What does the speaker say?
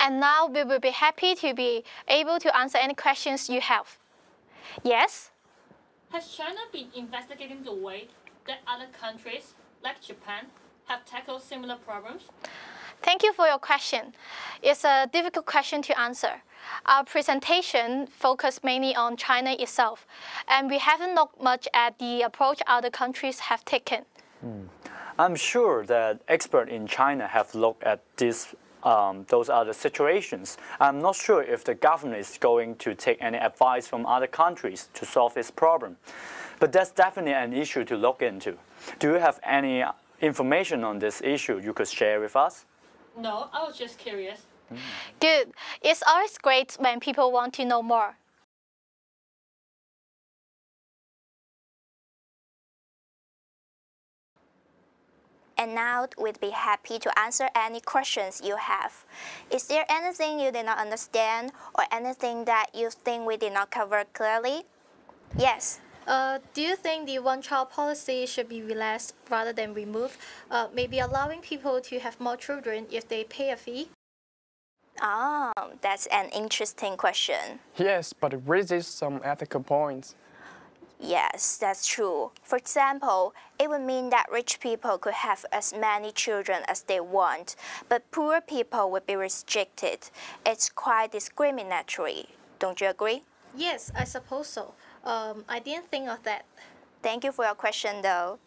And now we will be happy to be able to answer any questions you have. Yes? Has China been investigating the way that other countries, like Japan, have tackled similar problems? Thank you for your question. It's a difficult question to answer. Our presentation focused mainly on China itself, and we haven't looked much at the approach other countries have taken. Hmm. I'm sure that experts in China have looked at this, um, those other situations. I'm not sure if the government is going to take any advice from other countries to solve this problem. But that's definitely an issue to look into. Do you have any information on this issue you could share with us? No, I was just curious. Good. It's always great when people want to know more. And now we'd be happy to answer any questions you have. Is there anything you did not understand or anything that you think we did not cover clearly? Yes. Uh, do you think the one-child policy should be relaxed rather than removed? Uh, maybe allowing people to have more children if they pay a fee? Oh, that's an interesting question. Yes, but it raises some ethical points. Yes, that's true. For example, it would mean that rich people could have as many children as they want, but poor people would be restricted. It's quite discriminatory. Don't you agree? Yes, I suppose so. Um, I didn't think of that. Thank you for your question though.